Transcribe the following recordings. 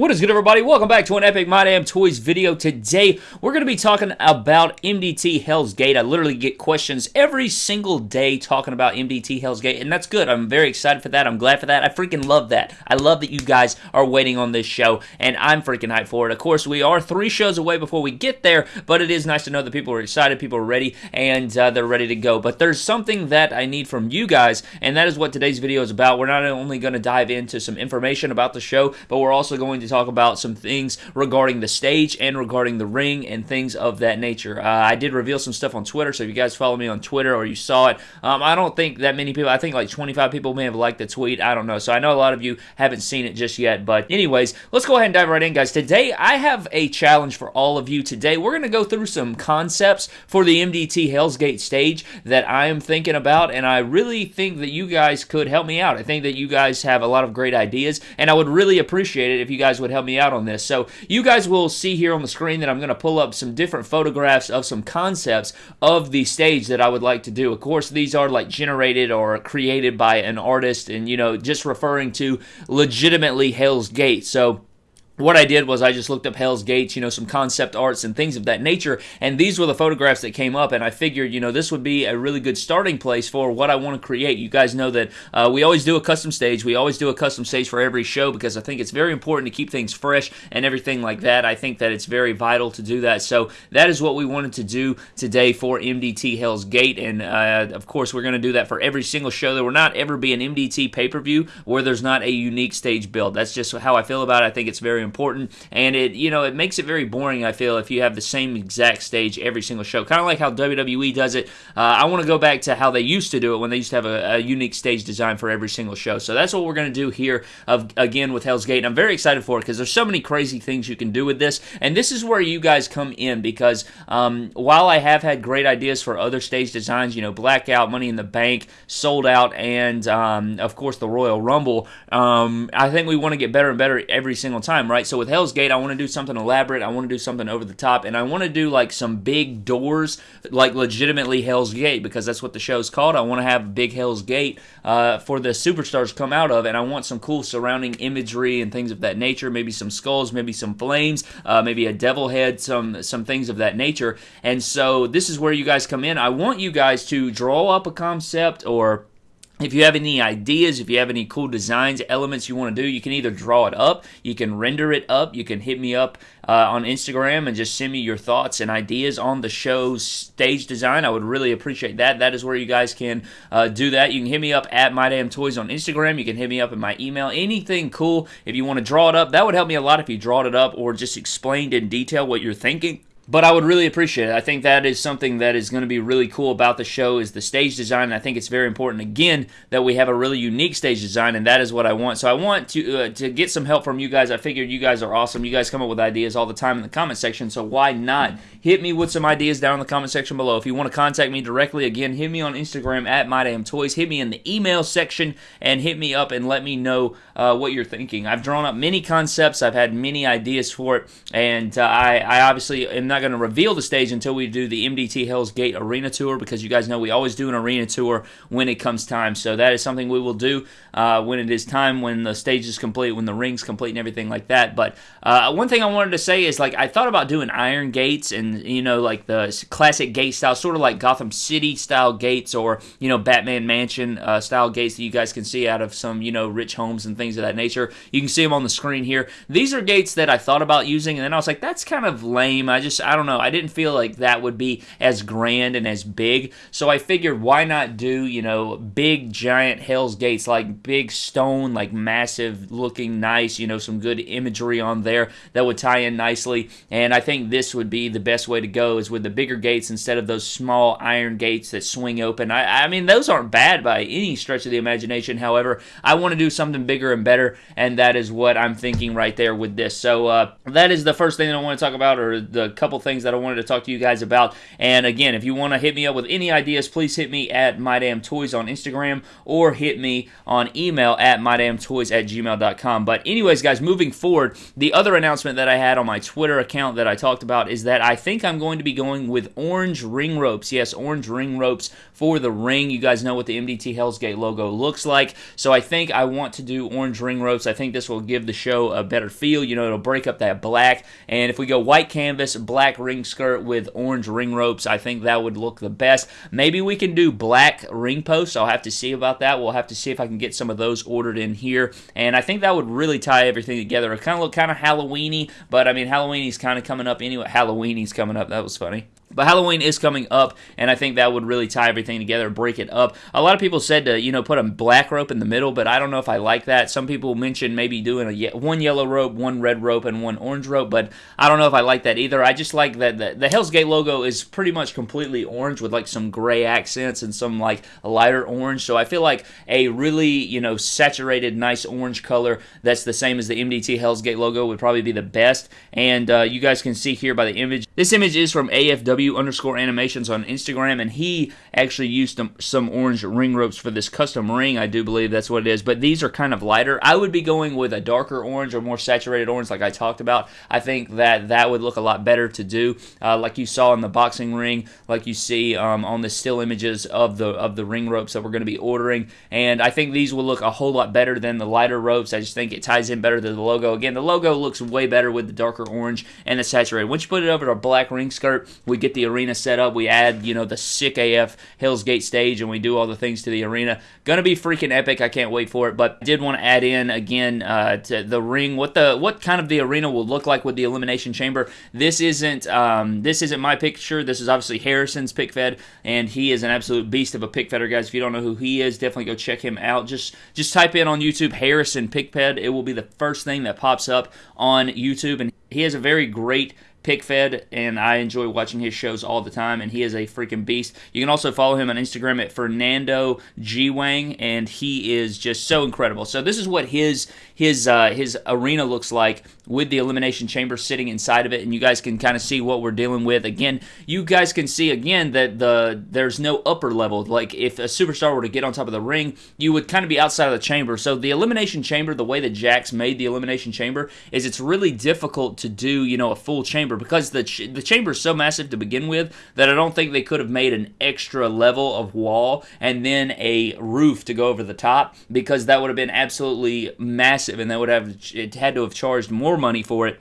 What is good, everybody? Welcome back to an Epic My Damn Toys video. Today, we're going to be talking about MDT Hell's Gate. I literally get questions every single day talking about MDT Hell's Gate, and that's good. I'm very excited for that. I'm glad for that. I freaking love that. I love that you guys are waiting on this show, and I'm freaking hyped for it. Of course, we are three shows away before we get there, but it is nice to know that people are excited, people are ready, and uh, they're ready to go. But there's something that I need from you guys, and that is what today's video is about. We're not only going to dive into some information about the show, but we're also going to talk about some things regarding the stage and regarding the ring and things of that nature. Uh, I did reveal some stuff on Twitter, so if you guys follow me on Twitter or you saw it, um, I don't think that many people, I think like 25 people may have liked the tweet. I don't know. So I know a lot of you haven't seen it just yet. But, anyways, let's go ahead and dive right in, guys. Today, I have a challenge for all of you. Today, we're going to go through some concepts for the MDT Hell's Gate stage that I am thinking about, and I really think that you guys could help me out. I think that you guys have a lot of great ideas, and I would really appreciate it if you guys would help me out on this. So you guys will see here on the screen that I'm going to pull up some different photographs of some concepts of the stage that I would like to do. Of course, these are like generated or created by an artist and, you know, just referring to legitimately Hell's Gate. So what I did was I just looked up Hell's Gates, you know, some concept arts and things of that nature, and these were the photographs that came up, and I figured, you know, this would be a really good starting place for what I want to create. You guys know that uh, we always do a custom stage. We always do a custom stage for every show because I think it's very important to keep things fresh and everything like that. I think that it's very vital to do that. So that is what we wanted to do today for MDT Hell's Gate, and uh, of course, we're going to do that for every single show. There will not ever be an MDT pay-per-view where there's not a unique stage build. That's just how I feel about it. I think it's very important important and it you know it makes it very boring i feel if you have the same exact stage every single show. Kind of like how wwe does it. Uh, i want to go back to how they used to do it when they used to have a, a unique stage design for every single show. So that's what we're going to do here of again with hell's gate and i'm very excited for it because there's so many crazy things you can do with this and this is where you guys come in because um, while i have had great ideas for other stage designs you know blackout money in the bank sold out and um, of course the royal rumble um, i think we want to get better and better every single time right right? So with Hell's Gate, I want to do something elaborate. I want to do something over the top, and I want to do like some big doors, like legitimately Hell's Gate, because that's what the show's called. I want to have big Hell's Gate uh, for the superstars come out of, and I want some cool surrounding imagery and things of that nature. Maybe some skulls, maybe some flames, uh, maybe a devil head, some some things of that nature. And so this is where you guys come in. I want you guys to draw up a concept or if you have any ideas, if you have any cool designs, elements you want to do, you can either draw it up, you can render it up, you can hit me up uh, on Instagram and just send me your thoughts and ideas on the show's stage design. I would really appreciate that. That is where you guys can uh, do that. You can hit me up at My Damn Toys on Instagram. You can hit me up in my email. Anything cool. If you want to draw it up, that would help me a lot if you drawed it up or just explained in detail what you're thinking but I would really appreciate it. I think that is something that is going to be really cool about the show is the stage design. I think it's very important again that we have a really unique stage design, and that is what I want. So I want to uh, to get some help from you guys. I figured you guys are awesome. You guys come up with ideas all the time in the comment section, so why not hit me with some ideas down in the comment section below. If you want to contact me directly, again, hit me on Instagram at MyDamnToys. Hit me in the email section and hit me up and let me know uh, what you're thinking. I've drawn up many concepts. I've had many ideas for it, and uh, I, I obviously am not going to reveal the stage until we do the MDT Hell's Gate Arena Tour because you guys know we always do an arena tour when it comes time. So that is something we will do uh, when it is time, when the stage is complete, when the ring's complete, and everything like that. But uh, one thing I wanted to say is like I thought about doing iron gates and you know like the classic gate style, sort of like Gotham City style gates or you know Batman Mansion uh, style gates that you guys can see out of some you know rich homes and things of that nature. You can see them on the screen here. These are gates that I thought about using, and then I was like, that's kind of lame. I just I don't know. I didn't feel like that would be as grand and as big, so I figured why not do you know big giant Hell's Gates like big stone like massive looking nice you know some good imagery on there that would tie in nicely, and I think this would be the best way to go is with the bigger gates instead of those small iron gates that swing open. I, I mean, those aren't bad by any stretch of the imagination. However, I want to do something bigger and better, and that is what I'm thinking right there with this. So uh, that is the first thing that I want to talk about, or the couple couple things that I wanted to talk to you guys about. And again, if you want to hit me up with any ideas, please hit me at MyDamnToys on Instagram or hit me on email at MyDamnToys at gmail.com. But anyways, guys, moving forward, the other announcement that I had on my Twitter account that I talked about is that I think I'm going to be going with orange ring ropes. Yes, orange ring ropes for the ring. You guys know what the MDT Hell's Gate logo looks like. So I think I want to do orange ring ropes. I think this will give the show a better feel. You know, it'll break up that black. And if we go white canvas, black ring skirt with orange ring ropes, I think that would look the best. Maybe we can do black ring posts. I'll have to see about that. We'll have to see if I can get some of those ordered in here. And I think that would really tie everything together. It kind of look kind of Halloweeny, but I mean Halloween's kind of coming up anyway. Halloween's coming up. That was funny. But Halloween is coming up, and I think that would really tie everything together, break it up. A lot of people said to, you know, put a black rope in the middle, but I don't know if I like that. Some people mentioned maybe doing a one yellow rope, one red rope, and one orange rope, but I don't know if I like that either. I just like that the, the Hell's Gate logo is pretty much completely orange with like some gray accents and some like lighter orange. So I feel like a really, you know, saturated, nice orange color that's the same as the MDT Hell's Gate logo would probably be the best. And uh, you guys can see here by the image. This image is from AFW underscore animations on Instagram, and he actually used some, some orange ring ropes for this custom ring. I do believe that's what it is, but these are kind of lighter. I would be going with a darker orange or more saturated orange, like I talked about. I think that that would look a lot better to do, uh, like you saw in the boxing ring, like you see um, on the still images of the of the ring ropes that we're going to be ordering. And I think these will look a whole lot better than the lighter ropes. I just think it ties in better to the logo. Again, the logo looks way better with the darker orange and the saturated. Once you put it over to a black ring skirt, we get the arena set up. We add, you know, the sick AF Hell's Gate stage and we do all the things to the arena. Gonna be freaking epic. I can't wait for it. But did want to add in again uh, to the ring what the what kind of the arena will look like with the elimination chamber. This isn't um, this isn't my picture. This is obviously Harrison's pic fed, and he is an absolute beast of a pic feder, guys. If you don't know who he is, definitely go check him out. Just just type in on YouTube Harrison pic fed. It will be the first thing that pops up on YouTube, and he has a very great pic fed, and I enjoy watching his shows all the time, and he is a freaking beast. You can also follow him on Instagram at Fernando G Wang, and he is just so incredible. So this is what his his uh, his arena looks like with the elimination chamber sitting inside of it, and you guys can kind of see what we're dealing with. Again, you guys can see again that the there's no upper level. Like if a superstar were to get on top of the ring, you would kind of be outside of the chamber. So the elimination chamber, the way that Jakks made the elimination chamber, is it's really difficult to do you know a full chamber chamber because the ch- the chamber is so massive to begin with that I don't think they could have made an extra level of wall and then a roof to go over the top because that would have been absolutely massive and that would have it had to have charged more money for it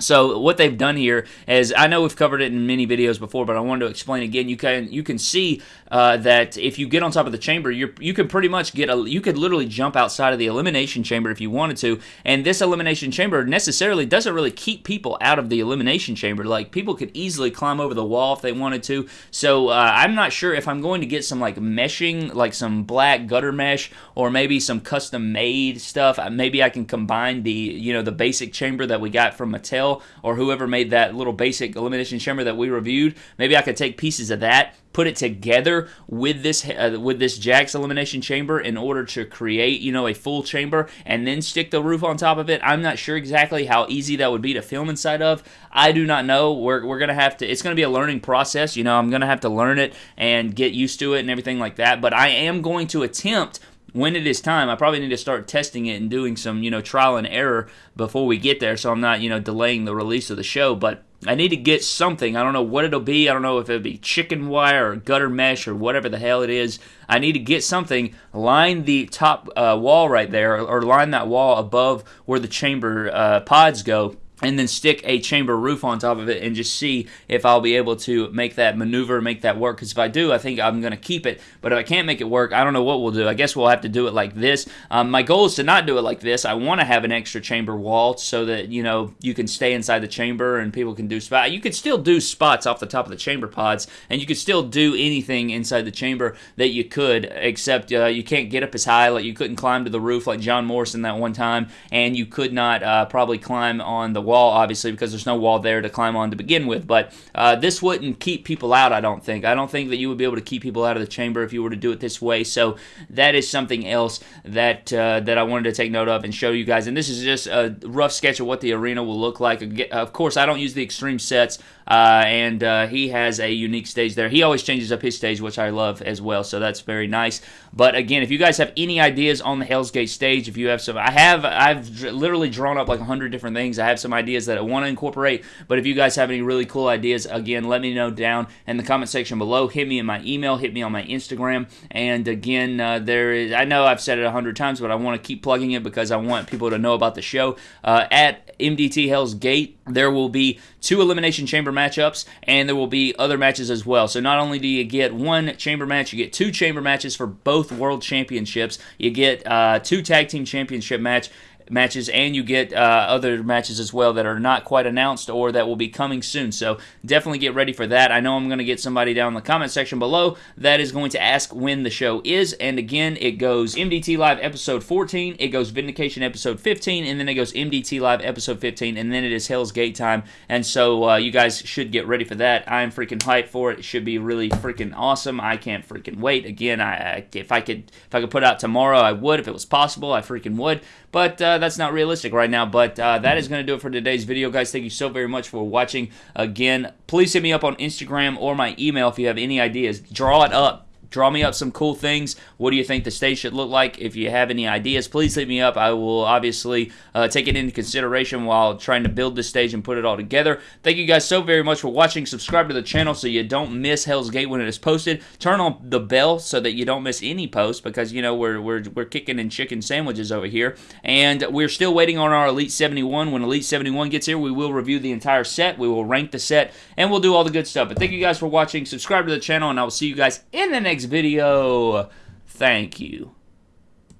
so what they've done here is I know we've covered it in many videos before, but I wanted to explain again. You can you can see uh, that if you get on top of the chamber, you you can pretty much get a you could literally jump outside of the elimination chamber if you wanted to. And this elimination chamber necessarily doesn't really keep people out of the elimination chamber. Like people could easily climb over the wall if they wanted to. So uh, I'm not sure if I'm going to get some like meshing, like some black gutter mesh, or maybe some custom made stuff. Uh, maybe I can combine the you know the basic chamber that we got from Mattel or whoever made that little basic elimination chamber that we reviewed. Maybe I could take pieces of that, put it together with this uh, with this Jakks elimination chamber in order to create you know a full chamber and then stick the roof on top of it. I'm not sure exactly how easy that would be to film inside of. I do not know. We're, we're gonna have to. It's gonna be a learning process. You know, I'm gonna have to learn it and get used to it and everything like that. But I am going to attempt when it is time, I probably need to start testing it and doing some, you know, trial and error before we get there so I'm not, you know, delaying the release of the show. But I need to get something. I don't know what it'll be. I don't know if it'll be chicken wire or gutter mesh or whatever the hell it is. I need to get something, line the top uh, wall right there, or, line that wall above where the chamber uh, pods go and then stick a chamber roof on top of it and just see if I'll be able to make that maneuver, make that work. Because if I do, I think I'm going to keep it. But if I can't make it work, I don't know what we'll do. I guess we'll have to do it like this. Um, my goal is to not do it like this. I want to have an extra chamber wall so that, you know, you can stay inside the chamber and people can do spots. You could still do spots off the top of the chamber pods, and you could still do anything inside the chamber that you could, except uh, you can't get up as high. Like you couldn't climb to the roof like John Morrison that one time, and you could not uh, probably climb on the wall, obviously, because there's no wall there to climb on to begin with. But uh, this wouldn't keep people out, I don't think. I don't think that you would be able to keep people out of the chamber if you were to do it this way. So that is something else that uh, that I wanted to take note of and show you guys. And this is just a rough sketch of what the arena will look like. Of course, I don't use the extreme sets, uh, and uh, he has a unique stage there. He always changes up his stage, which I love as well. So that's very nice. But again, if you guys have any ideas on the Hell's Gate stage, if you have some, I have, I've literally drawn up like a hundred different things. I have some ideas that I want to incorporate. But if you guys have any really cool ideas, again, let me know down in the comment section below. Hit me in my email. Hit me on my Instagram. And again, uh, there is. I know I've said it a hundred times, but I want to keep plugging it because I want people to know about the show. Uh, at MDT Hell's Gate, there will be two Elimination Chamber matchups, and there will be other matches as well. So not only do you get one chamber match, you get two chamber matches for both World Championships. You get uh, two Tag Team Championship match matches, and you get uh, other matches as well that are not quite announced or that will be coming soon. So definitely get ready for that. I know I'm going to get somebody down in the comment section below that is going to ask when the show is. And again, it goes MDT Live episode 14, it goes Vindication episode 15, and then it goes MDT Live episode 15, and then it is Hell's Gate time. And so uh, you guys should get ready for that. I'm freaking hyped for it. It should be really freaking awesome. I can't freaking wait. Again, I, I if I could if I could put out tomorrow, I would. If it was possible, I freaking would. But uh, that's not realistic right now. But uh, that is going to do it for today's video, guys. Thank you so very much for watching. Again, please hit me up on Instagram or my email if you have any ideas. Draw it up Draw me up some cool things. What do you think the stage should look like? If you have any ideas, please hit me up. I will obviously uh, take it into consideration while trying to build this stage and put it all together. Thank you guys so very much for watching. Subscribe to the channel so you don't miss Hell's Gate when it is posted. Turn on the bell so that you don't miss any posts because, you know, we're, we're, we're kicking in chicken sandwiches over here. And we're still waiting on our Elite 71. When Elite 71 gets here, we will review the entire set. We will rank the set and we'll do all the good stuff. But thank you guys for watching. Subscribe to the channel and I will see you guys in the next video. Thank you.